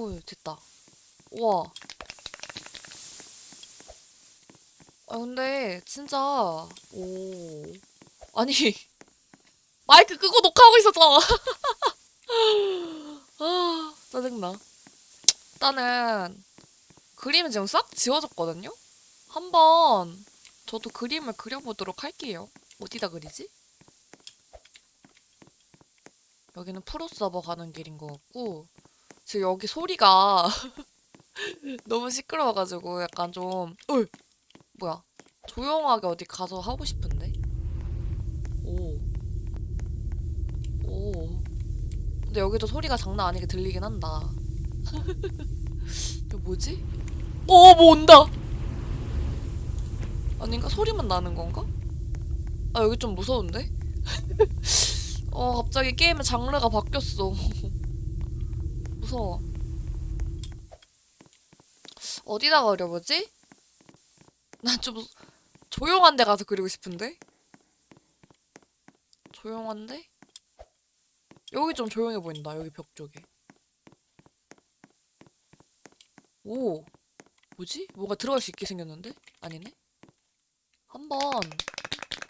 오, 됐다. 우와. 아, 근데, 진짜, 오. 아니, 마이크 끄고 녹화하고 있었잖아. 아, 짜증나. 일단은, 그림은 지금 싹 지워졌거든요? 한번, 저도 그림을 그려보도록 할게요. 어디다 그리지? 여기는 프로 서버 가는 길인 것 같고, 지금 여기 소리가 너무 시끄러워가지고 약간 좀, 어이! 뭐야. 조용하게 어디 가서 하고 싶은데? 오. 오. 근데 여기도 소리가 장난 아니게 들리긴 한다. 이거 뭐지? 어, 뭐 온다! 아닌가? 소리만 나는 건가? 아, 여기 좀 무서운데? 어, 갑자기 게임의 장르가 바뀌었어. 무서워. 어디다 그려보지? 난좀 조용한 데 가서 그리고 싶은데? 조용한데? 여기 좀 조용해 보인다, 여기 벽 쪽에. 오, 뭐지? 뭐가 들어갈 수 있게 생겼는데? 아니네? 한번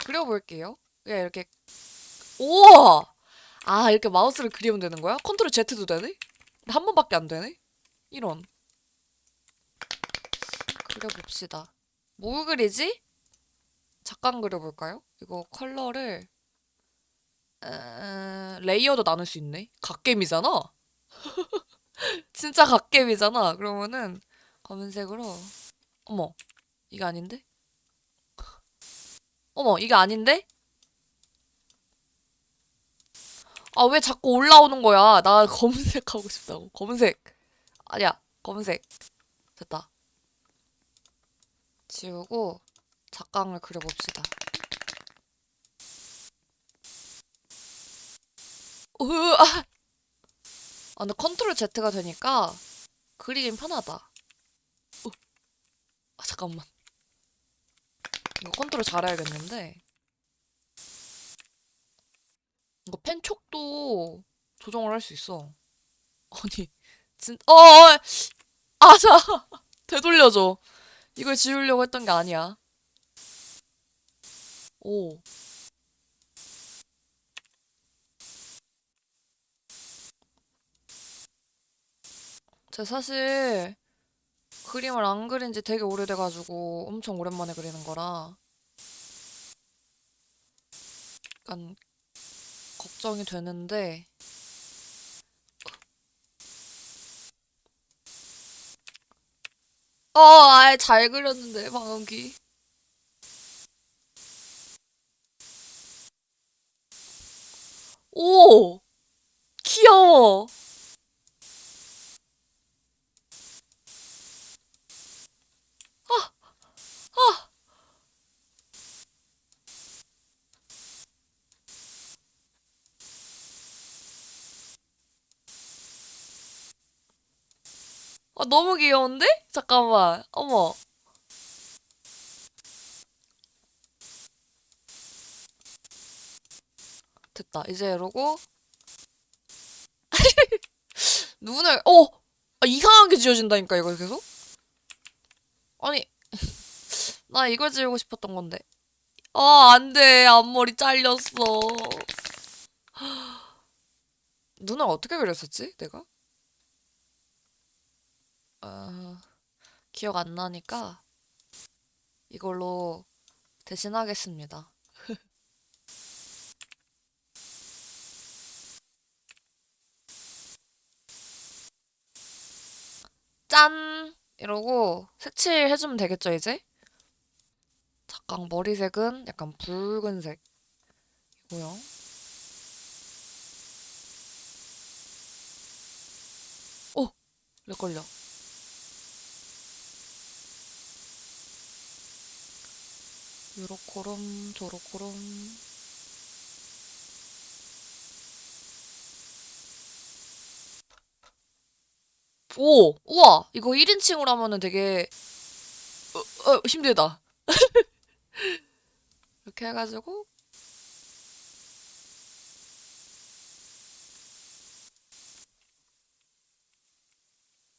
그려볼게요. 그냥 이렇게, 우와! 아, 이렇게 마우스를 그리면 되는 거야? 컨트롤 Z도 되네? 한 번밖에 안 되네? 이런. 그려봅시다. 뭐 그리지? 잠깐 그려볼까요? 이거 컬러를 에... layer도 나눌 수 있네. 갓겜이잖아. 진짜 갓겜이잖아. 그러면은 검은색으로 어머 이게 아닌데? 어머 이게 아닌데? 아 왜 자꾸 올라오는 거야? 나 검은색 하고 싶다고. 검은색. 아니야 검은색. 됐다. 지우고 작강을 그려봅시다. 으, 아! 아, 근데 컨트롤 Z가 되니까 그리긴 편하다. 어. 아, 잠깐만. 이거 컨트롤 잘해야겠는데. 이거 펜촉도 조정을 할 수 있어. 아니, 진, 어, 어, 아, 자, 되돌려줘. 이걸 지우려고 했던 게 아니야. 오. 제가 사실 그림을 안 그린 지 되게 오래돼가지고 엄청 오랜만에 그리는 거라 약간 걱정이 되는데 어, 아예 잘 그렸는데 방금 기 오! 귀여워! 아, 너무 귀여운데? 잠깐만. 어머. 됐다. 이제 이러고 눈을 어! 아, 이상하게 지워진다니까 이거 계속? 아니 나 이걸 지우고 싶었던 건데 아 안 돼 앞머리 잘렸어 눈을 어떻게 그렸었지 내가? 아 기억 안 나니까 이걸로 대신하겠습니다 짠! 이러고 색칠 해주면 되겠죠, 이제? 잠깐 머리색은 약간 붉은색이고요. 오! 렉 걸려. 요렇코롬, 저렇코롬. 오! 우와! 이거 1인칭으로 하면은 되게, 어, 어, 힘들다. 이렇게 해가지고,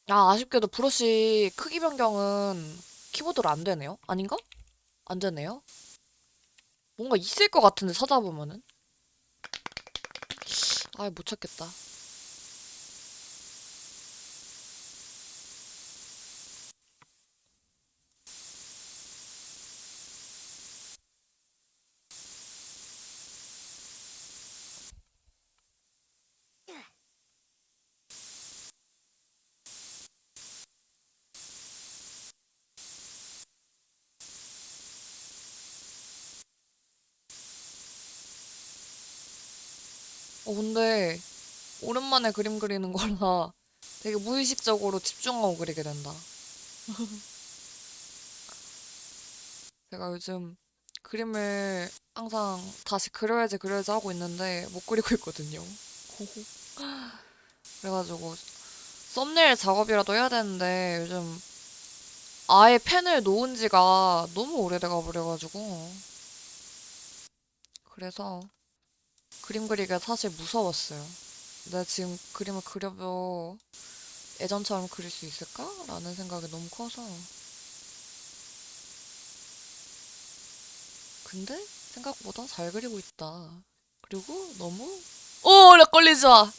아, 아쉽게도 브러쉬 크기 변경은 키보드로 안 되네요? 아닌가? 안 되네요? 뭔가 있을 것 같은데 찾아보면은. 아, 못 찾겠다. 어, 근데 오랜만에 그림 그리는 거라 되게 무의식적으로 집중하고 그리게 된다. 제가 요즘 그림을 항상 다시 그려야지 그려야지 하고 있는데 못 그리고 있거든요. 그래가지고 썸네일 작업이라도 해야 되는데 요즘 아예 펜을 놓은 지가 너무 오래돼가 버려가지고 그래서 그림 그리기가 사실 무서웠어요. 내가 지금 그림을 그려도 예전처럼 그릴 수 있을까? 라는 생각이 너무 커서 근데 생각보다 잘 그리고 있다. 그리고 너무 오, 나 걸리지 마.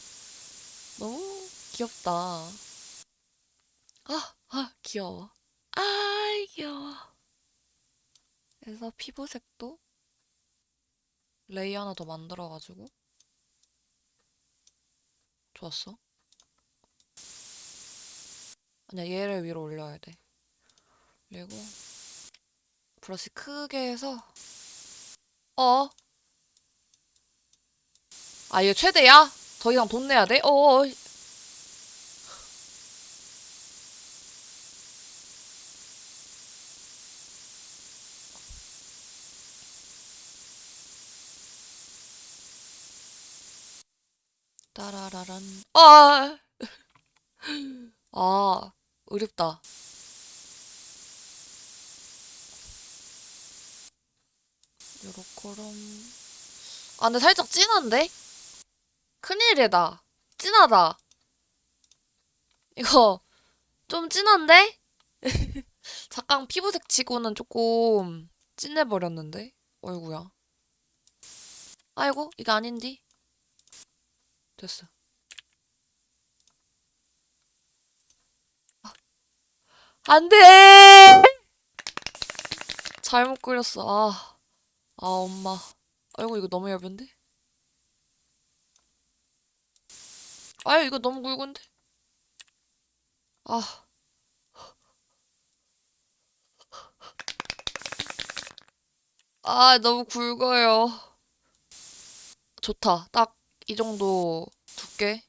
너무 귀엽다. 아, 아, 귀여워. 아, 귀여워. 그래서 피부색도 레이 하나 더 만들어가지고 좋았어. 아니야, 얘를 위로 올려야 돼. 그리고 브러쉬 크게 해서 어? 아, 이거 최대야? 더 이상 돈 내야 돼? 어어. 따라라란. 아, 아, 어렵다. 요렇게럼. 아, 근데 살짝 진한데? 큰일이다. 진하다. 이거 좀 진한데? 잠깐 피부색 치고는 조금 진해버렸는데? 어이구야. 아이고, 이게 아닌디? 됐어. 안 돼! 잘못 그렸어. 아, 아, 엄마. 아이고, 이거 너무 얇은데? 아유, 이거 너무 굵은데? 아, 아, 너무 굵어요. 좋다. 딱 이 정도 두께.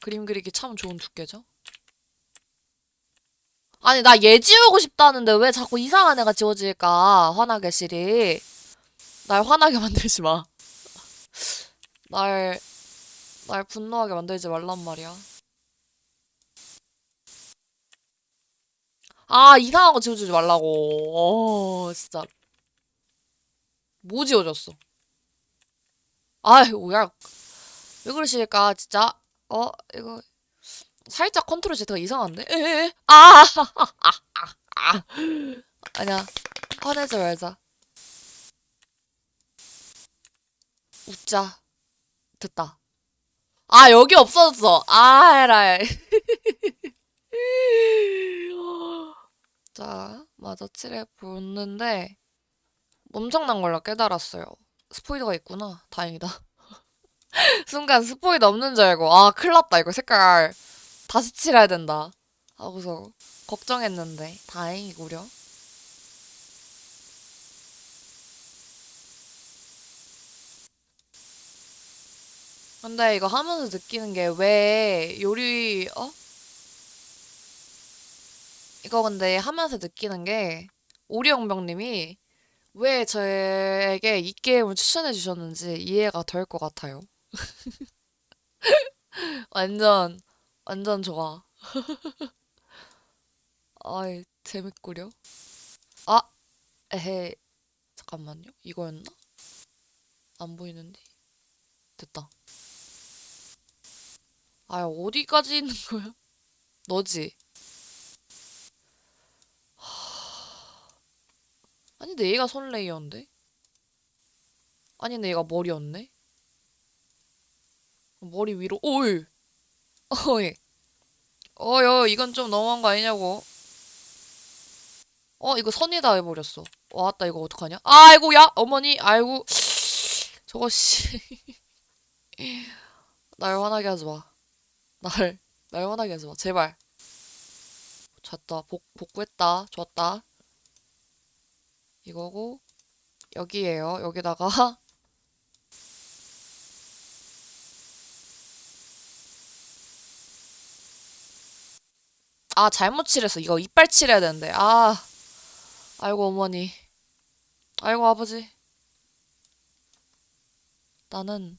그림 그리기 참 좋은 두께죠? 아니, 나 얘 지우고 싶다는데 왜 자꾸 이상한 애가 지워질까? 화나게 시리. 날 화나게 만들지 마. 날, 날 분노하게 만들지 말란 말이야. 아, 이상한 거 지워주지 말라고. 어, 진짜. 뭐 지워졌어? 아유, 야, 왜 그러실까, 진짜? 어, 이거, 살짝 컨트롤 Z가 이상한데? 에에에, 아! 아니야, 화내지 말자. 웃자. 됐다. 아, 여기 없어졌어. 아, 에라이. 자, 맞아, 칠해 보는데, 엄청난 걸로 깨달았어요. 스포이더가 있구나. 다행이다. 순간 스포이더 없는 줄 알고, 아, 큰일 났다. 이거 색깔 다시 칠해야 된다. 하고서 걱정했는데, 다행이구려. 근데 이거 하면서 느끼는 게 왜 요리, 어? 이거 근데 하면서 느끼는 게, 오리영병님이 왜 저에게 이 게임을 추천해 주셨는지 이해가 될 것 같아요. 완전, 완전 좋아. 아이, 재밌구려. 아, 에헤, 잠깐만요. 이거였나? 안 보이는데? 됐다. 아, 어디까지 있는 거야? 너지? 하... 아니, 근데 얘가 손 레이어인데? 아니, 근데 얘가 머리였네? 머리 위로, 오이! 어이! 어여, 이건 좀 너무한 거 아니냐고. 어, 이거 선이다 해버렸어. 왔다, 이거 어떡하냐? 아이고, 야! 어머니, 아이고. 저거, 씨. 날 화나게 하지 마. 날, 날 화나게 하지 마. 제발. 잤다. 복, 복구했다. 좋았다. 이거고, 여기에요. 여기다가, 아, 잘못 칠했어. 이거 이빨 칠해야 되는데. 아, 아이고, 어머니. 아이고, 아버지. 나는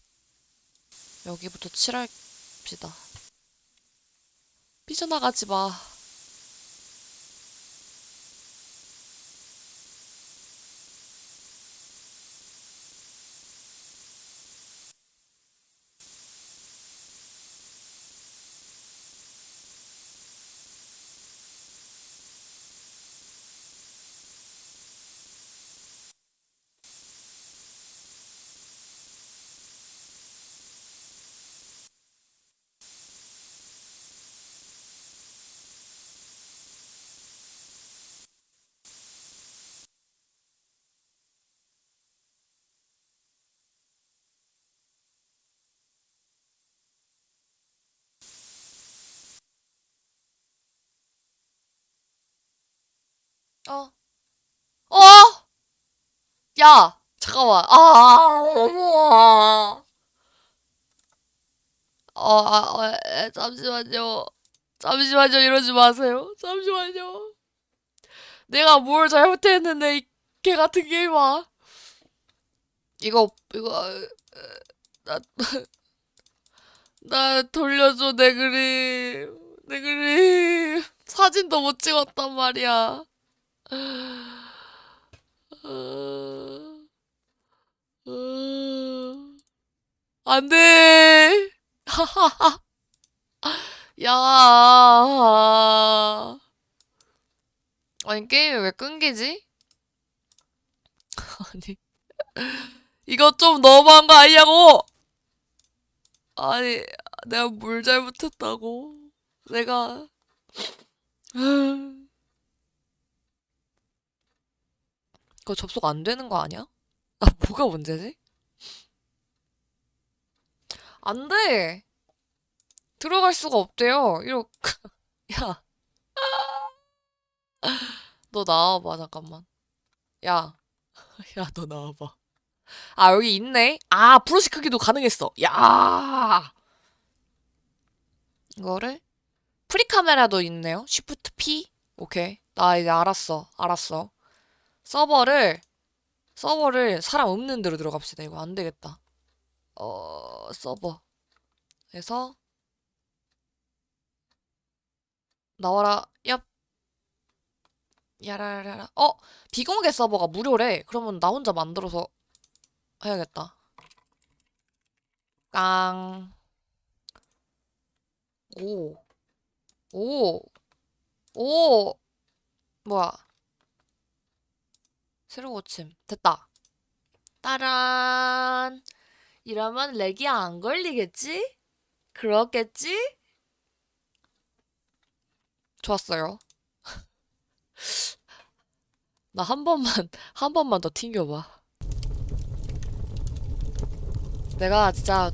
여기부터 칠합시다. 삐져나가지 마. 어, 어! 야! 잠깐만. 아, 어머. 어, 아, 어, 에, 잠시만요. 잠시만요. 이러지 마세요. 잠시만요. 내가 뭘 잘못했는데, 이 개 같은 게임아. 이거, 이거, 에, 나, 나 돌려줘, 내 그림. 내 그림. 사진도 못 찍었단 말이야. 어, 어, 안 돼. 야. 아니, 게임이 왜 끊기지? 아니, 이거 좀 너무한 거 아니냐고! 아니, 내가 뭘 잘못했다고. 내가, 그거 접속 안 되는 거 아니야? 아, 뭐가 문제지? 안 돼! 들어갈 수가 없대요. 이러, 야, 너 나와봐, 잠깐만. 야, 야, 너 나와봐. 아, 여기 있네? 아, 브러쉬 크기도 가능했어. 야! 이거를, 프리카메라도 있네요. 쉬프트 P? 오케이. 나 이제 알았어. 알았어. 서버를, 서버를 사람 없는 데로 들어갑시다. 이거 안 되겠다. 어, 서버. 에서, 나와라. 얍. 야라라라. 어! 비공개 서버가 무료래. 그러면 나 혼자 만들어서 해야겠다. 깡. 오. 오. 오. 뭐야. 새로 고침. 됐다. 따란. 이러면 렉이 안 걸리겠지? 그렇겠지? 좋았어요. 나 한 번만, 한 번만 더 튕겨봐. 내가 진짜,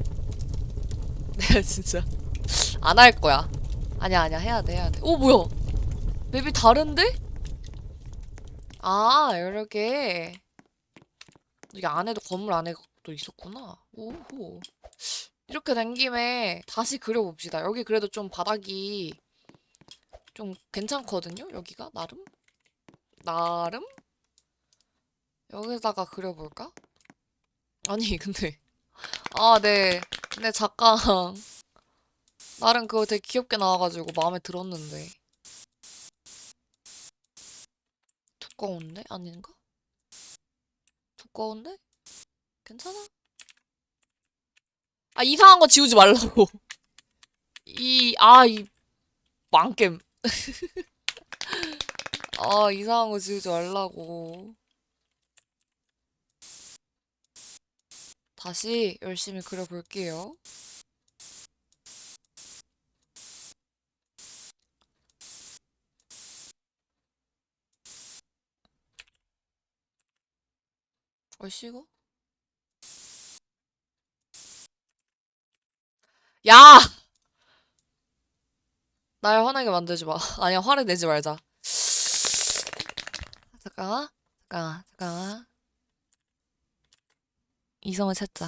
내가 진짜 안 할 거야. 아니야, 아니야. 해야 돼, 해야 돼. 오, 뭐야? 맵이 다른데? 아, 이렇게. 이게 안에도 건물 안에도 있었구나. 오호. 이렇게 된 김에 다시 그려봅시다. 여기 그래도 좀 바닥이 좀 괜찮거든요? 여기가 나름? 나름? 여기다가 그려볼까? 아니 근데 아 네. 근데 잠깐 나름 그거 되게 귀엽게 나와가지고 마음에 들었는데 두꺼운데? 아닌가? 두꺼운데? 괜찮아? 아 이상한 거 지우지 말라고 이 아 이 망겜. 아, 이상한 거 지우지 말라고. 다시 열심히 그려볼게요. 얼씨, 이거? 야! 날 화나게 만들지 마. 아니야, 화를 내지 말자. 잠깐만, 잠깐만, 잠깐만. 이성을 찾자.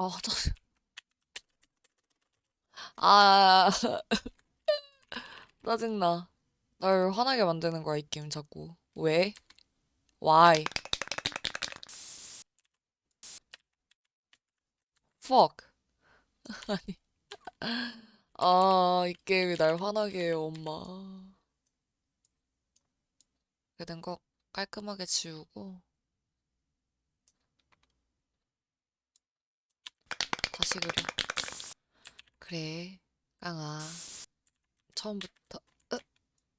아, 짜 아, 짜증나. 날 화나게 만드는 거야, 이 게임 자꾸. 왜? Why? Fuck. 아니. 아, 이 게임이 날 화나게 해요, 엄마. 되는 거 깔끔하게 지우고 다시 그려. 그래, 깡아. 처음부터, 으,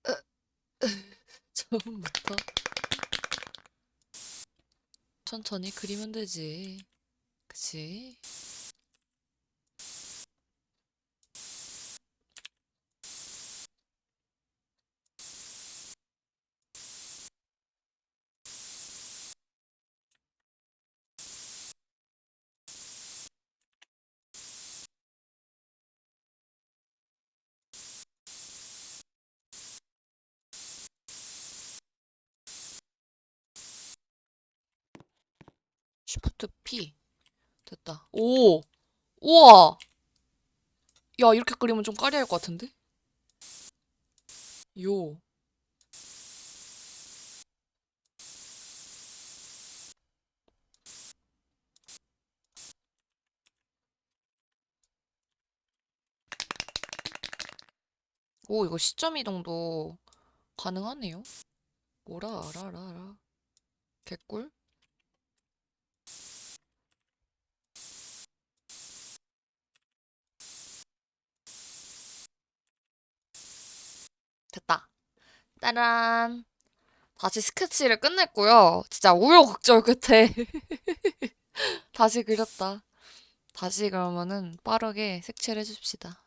으, 으, 처음부터 천천히 그리면 되지. 그치? P. 됐다. 오! 우와! 야, 이렇게 그리면 좀 까리할 것 같은데? 요. 오, 이거 시점 이동도 가능하네요. 뭐라, 알아라라. 개꿀? 됐다. 따란. 다시 스케치를 끝냈고요. 진짜 우여곡절 끝에 다시 그렸다. 다시 그러면은 빠르게 색칠해 줍시다.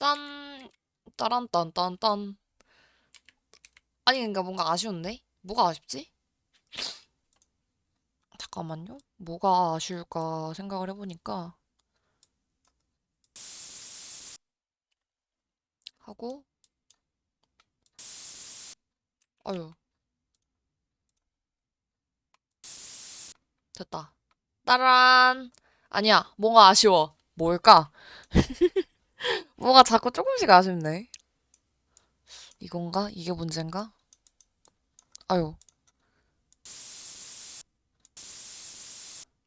짠, 따란, 딴, 딴, 딴. 아니, 그러니까 뭔가 아쉬운데? 뭐가 아쉽지? 잠깐만요. 뭐가 아쉬울까 생각을 해보니까. 하고, 아유, 됐다. 따란. 아니야, 뭔가 아쉬워. 뭘까? 뭐가 자꾸 조금씩 아쉽네. 이건가? 이게 문제인가? 아유.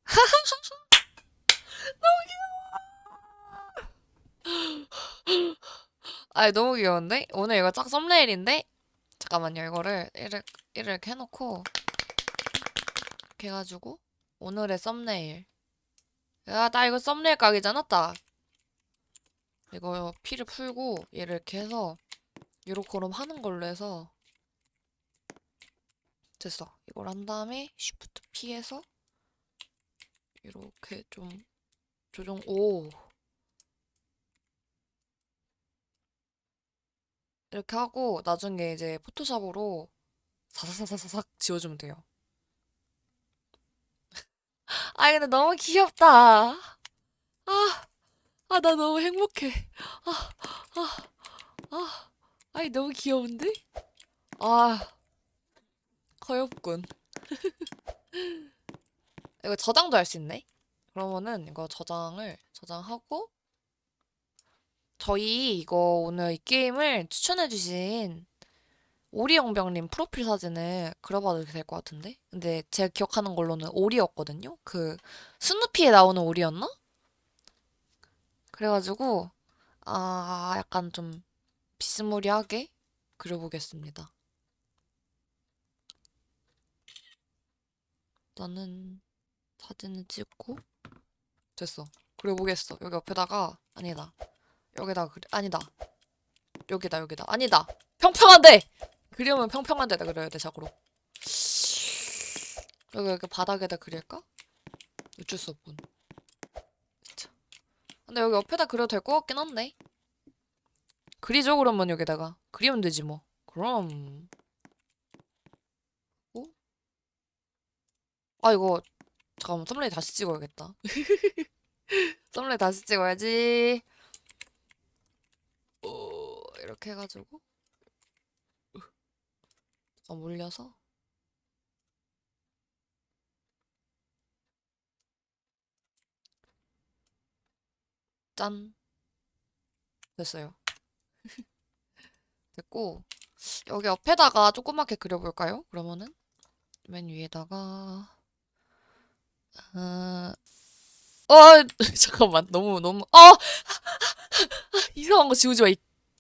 아이, 너무 귀여운데? 오늘 이거 짝 썸네일인데? 잠깐만요, 이거를, 이렇게, 이렇게 해놓고, 이렇게 해가지고, 오늘의 썸네일. 야, 나 이거 썸네일 각이잖아, 딱. 이거 피를 풀고, 얘를 이렇게 해서, 요렇게럼 하는 걸로 해서, 됐어. 이걸 한 다음에, 쉬프트 P해서, 이렇게 좀, 조정, 오. 이렇게 하고, 나중에 이제 포토샵으로, 사사사사삭 지워주면 돼요. 아이, 근데 너무 귀엽다. 아, 아, 나 너무 행복해. 아, 아, 아. 아이, 너무 귀여운데? 아, 커엽군. 이거 저장도 할 수 있네? 그러면은 이거 저장을, 저장하고, 저희 이거 오늘 이 게임을 추천해주신 오리영병님 프로필 사진을 그려봐도 될 것 같은데? 근데 제가 기억하는 걸로는 오리였거든요? 그, 스누피에 나오는 오리였나? 그래가지고, 아, 약간 좀 비스무리하게 그려보겠습니다. 나는 사진을 찍고, 됐어. 그려보겠어. 여기 옆에다가, 아니다. 여기다가 그려, 아니다. 여기다, 여기다. 아니다. 평평한데! 그리면 평평한 데다 그려야 돼, 자고로. 여기, 여기 바닥에다 그릴까? 어쩔 수 없군. 자. 근데 여기 옆에다 그려도 될 것 같긴 한데. 그리죠, 그러면 여기다가. 그리면 되지, 뭐. 그럼. 어? 아, 이거, 잠깐만, 썸네일 다시 찍어야겠다. 썸네일 다시 찍어야지. 어, 이렇게 해가지고. 어, 몰려서. 짠. 됐어요. 됐고. 여기 옆에다가 조그맣게 그려볼까요? 그러면은. 맨 위에다가. 어, 어, 잠깐만. 너무, 너무, 어! 이상한 거 지우지 마, 이,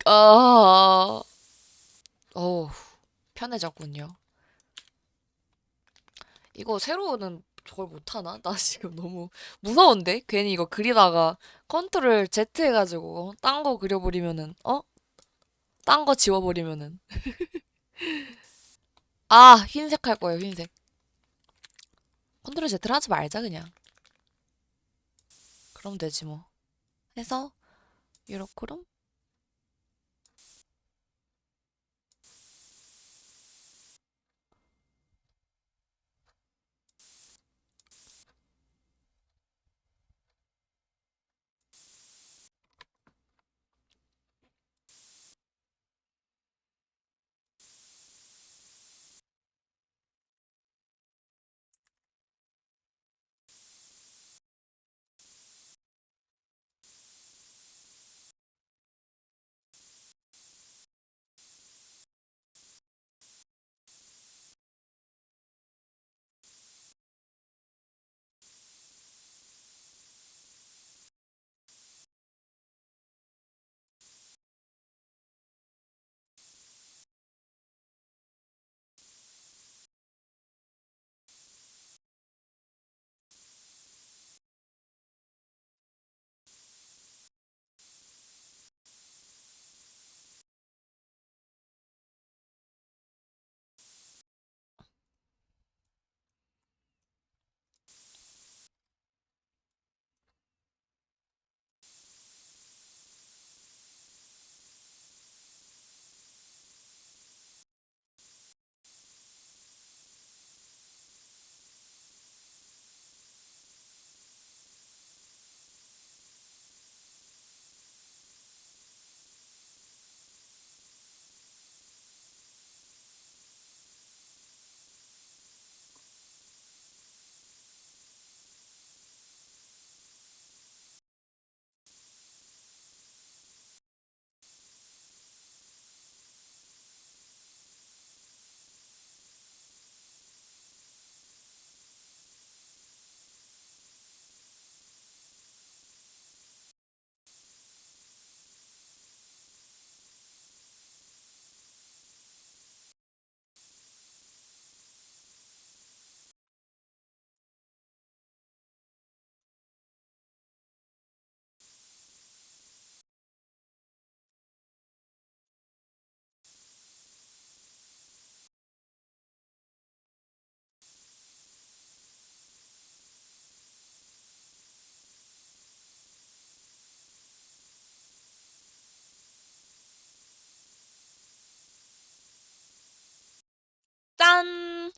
아, 어우, 편해졌군요. 이거 새로는 저걸 못하나? 나 지금 너무 무서운데? 괜히 이거 그리다가 컨트롤 Z 해가지고 딴 거 그려버리면은, 어? 딴 거 지워버리면은. 아, 흰색 할 거예요, 흰색. 컨트롤 Z를 하지 말자, 그냥. 그럼 되지, 뭐. 해서, 요렇게럼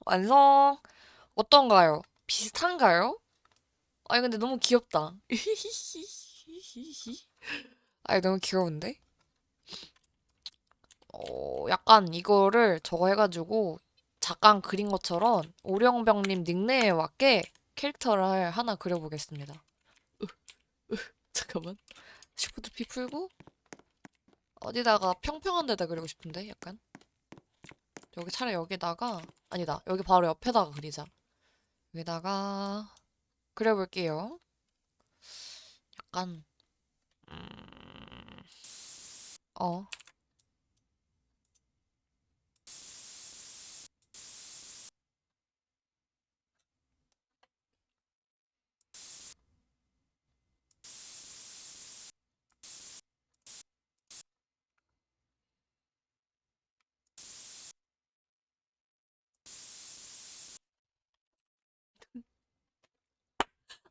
완성. 어떤가요? 비슷한가요? 아니, 근데 너무 귀엽다. 아니, 너무 귀여운데? 어, 약간 이거를 저거 해가지고 잠깐 그린 것처럼 오령병님 닉네임에 맞게 캐릭터를 하나 그려보겠습니다. 잠깐만. 시프트 P 풀고 어디다가 평평한 데다 그리고 싶은데 약간 여기 차라리 여기다가 아니다. 여기 바로 옆에다가 그리자. 여기다가 그려볼게요. 약간 음... 어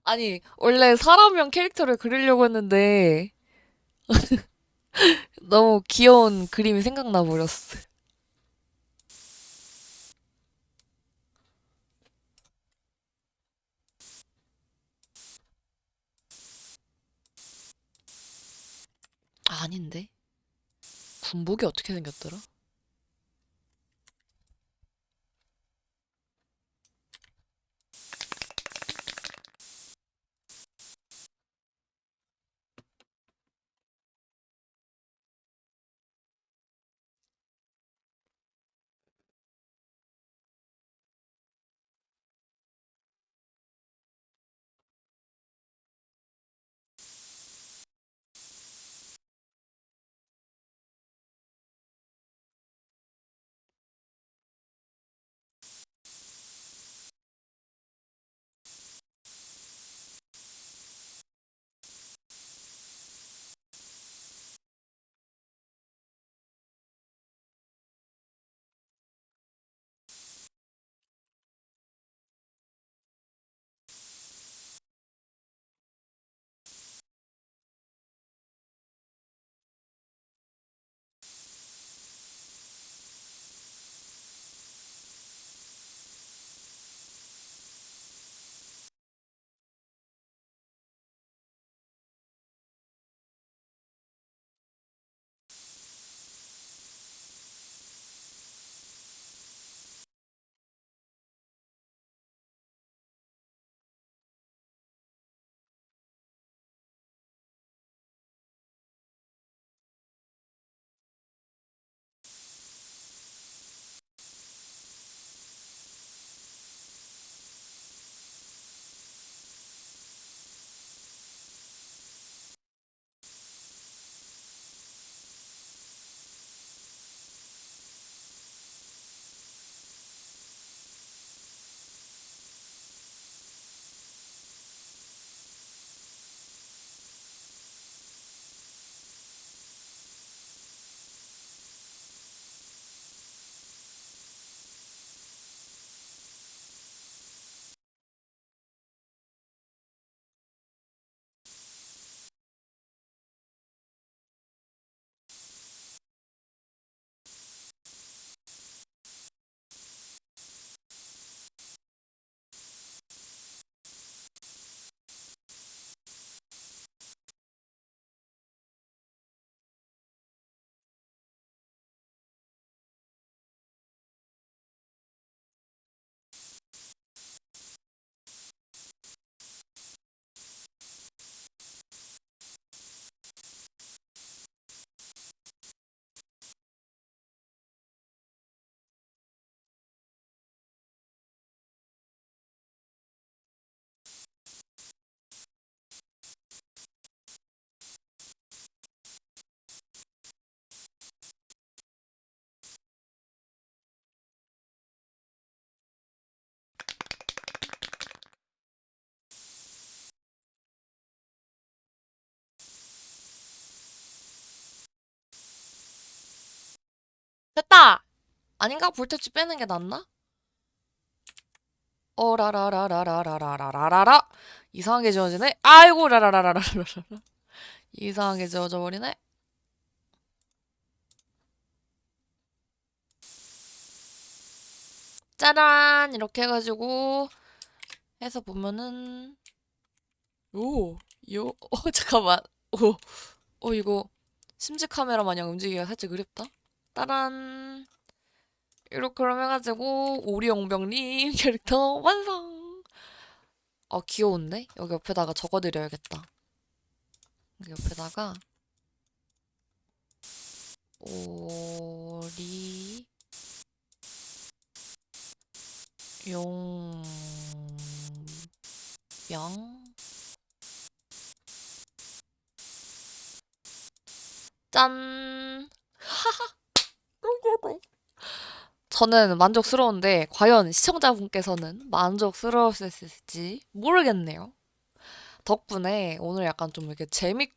아니 원래 사람형 캐릭터를 그리려고 했는데 너무 귀여운 그림이 생각나 버렸어 아, 아닌데 군복이 어떻게 생겼더라? 아닌가? 볼터치 빼는 게 낫나? 어라라라라라라라라라라 이상하게 지워지네? 아이고 라라라라라라라 이상하게 지워져 버리네? 짜란 이렇게 해가지고 해서 보면은 오, 요, 어 잠깐만, 오, 어 이거 심지 카메라 마냥 움직이기가 살짝 그립다. 따란 이렇게 그럼 해가지고 오리용병님 캐릭터 완성. 어 귀여운데? 여기 옆에다가 적어드려야겠다. 여기 옆에다가 오리 용병 짠. 귀엽다. 저는 만족스러운데 과연 시청자분께서는 만족스러우실지 모르겠네요. 덕분에 오늘 약간 좀 이렇게 재밌는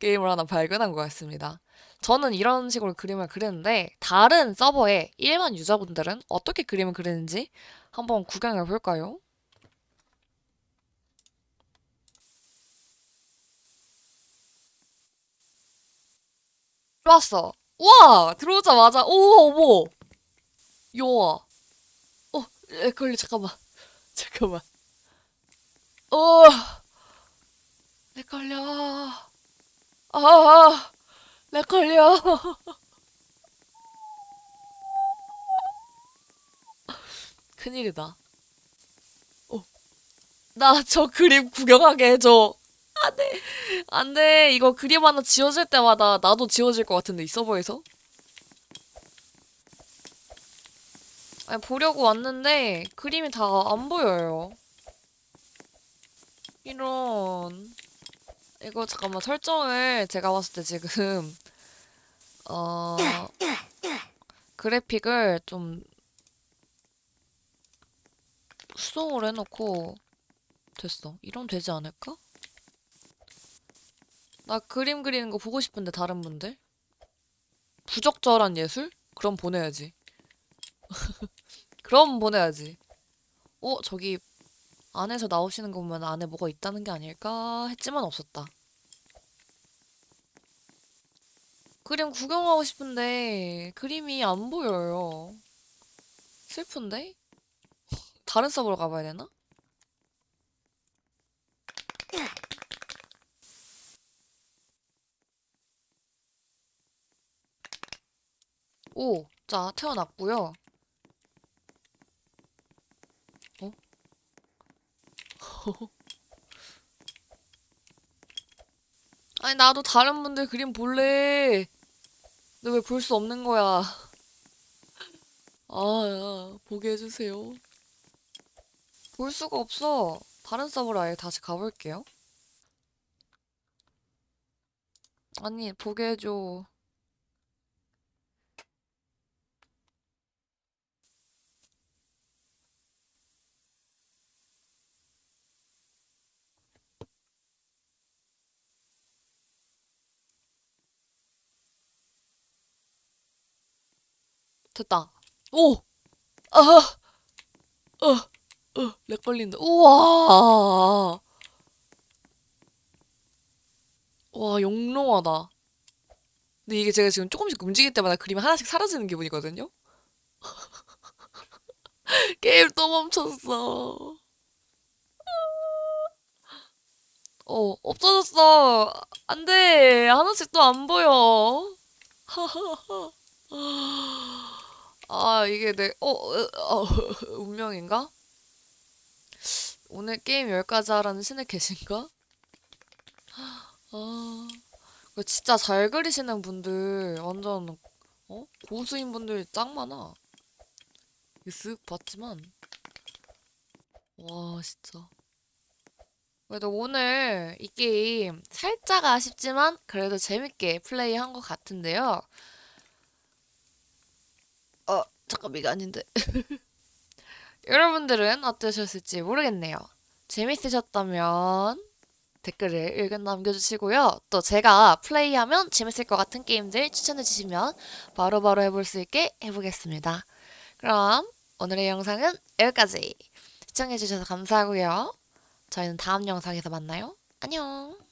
게임을 하나 발견한 것 같습니다. 저는 이런 식으로 그림을 그리는데 다른 서버의 일반 유저분들은 어떻게 그림을 그리는지 한번 구경해 볼까요? 좋았어. 우와! 들어오자마자, 오, 어머! 요아. 어, 에, 걸리, 잠깐만. 잠깐만. 어, 렉 걸려. 아, 렉 걸려. 큰일이다. 어, 나 저 그림 구경하게 해줘. 안 돼. 안 돼. 이거 그림 하나 지워질 때마다 나도 지워질 것 같은데, 이 서버에서? 아니, 보려고 왔는데 그림이 다 안 보여요. 이런 이거 잠깐만 설정을 제가 봤을 때 지금 어 그래픽을 좀 수동으로 해놓고 됐어. 이러면 되지 않을까? 나 그림 그리는 거 보고 싶은데 다른 분들? 부적절한 예술? 그럼 보내야지. 그럼 보내야지. 어, 저기 안에서 나오시는 거 보면 안에 뭐가 있다는 게 아닐까 했지만 없었다. 그림 구경하고 싶은데 그림이 안 보여요. 슬픈데? 다른 서버로 가봐야 되나? 오, 자, 태어났고요. 어? 아니, 나도 다른 분들 그림 볼래. 근데 왜볼 수 없는 거야? 아, 야, 보게 해주세요. 볼 수가 없어. 다른 서버로 아예 다시 가볼게요. 아니, 보게 해줘. 됐다. 오! 아! 어! 어! 렉 걸린다. 우와! 와, 영롱하다. 근데 이게 제가 지금 조금씩 움직일 때마다 그림이 하나씩 사라지는 기분이거든요? 게임 또 멈췄어. 어, 없어졌어. 안 돼. 하나씩 또 안 보여. 아, 이게 내, 어, 어, 어, 운명인가? 오늘 게임 여기까지 하라는 신의 계신가? 아, 진짜 잘 그리시는 분들, 완전, 어? 고수인 분들 짱 많아. 이거 쓱 봤지만, 와, 진짜. 그래도 오늘 이 게임 살짝 아쉽지만 그래도 재밌게 플레이한 것 같은데요. 어, 잠깐 이거 아닌데. 여러분들은 어떠셨을지 모르겠네요. 재밌으셨다면 댓글을 의견 남겨주시고요. 또 제가 플레이하면 재밌을 것 같은 게임들 추천해주시면 바로바로 해볼 수 있게 해보겠습니다. 그럼 오늘의 영상은 여기까지. 시청해주셔서 감사하고요. 저희는 다음 영상에서 만나요. 안녕.